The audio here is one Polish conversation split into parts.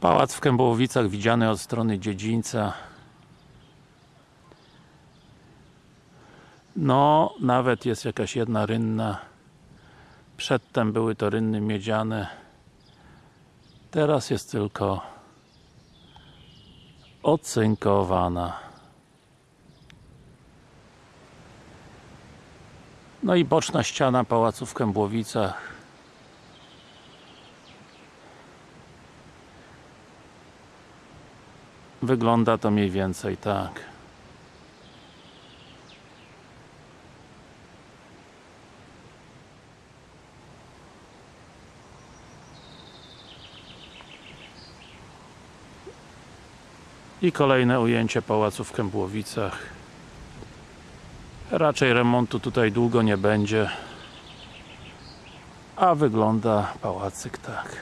Pałac w Kębłowicach widziany od strony dziedzińca. No, nawet jest jakaś jedna rynna. Przedtem były to rynny miedziane. Teraz jest tylko ocynkowana. No i boczna ściana pałacu w Kębłowicach Wygląda to mniej więcej tak. I kolejne ujęcie pałacu w Kębłowicach. Raczej remontu tutaj długo nie będzie. A wygląda pałacyk tak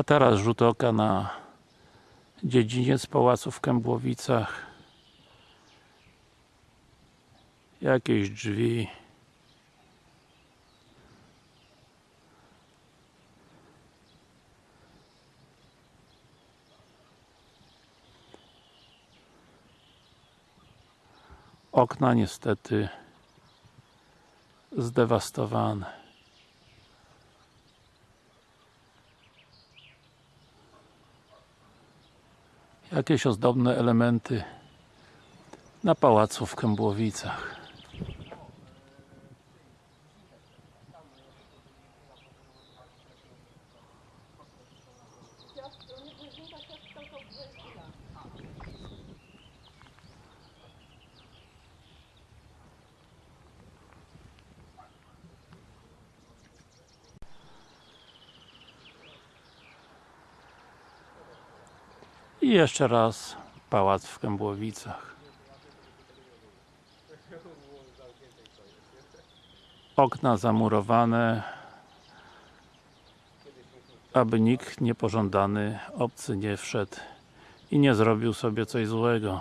A teraz rzut oka na dziedziniec pałacu w Kębłowicach. Jakieś drzwi. Okna niestety zdewastowane Jakieś ozdobne elementy na pałacu w Kębłowicach I jeszcze raz pałac w Kębłowicach. Okna zamurowane aby nikt niepożądany obcy nie wszedł i nie zrobił sobie coś złego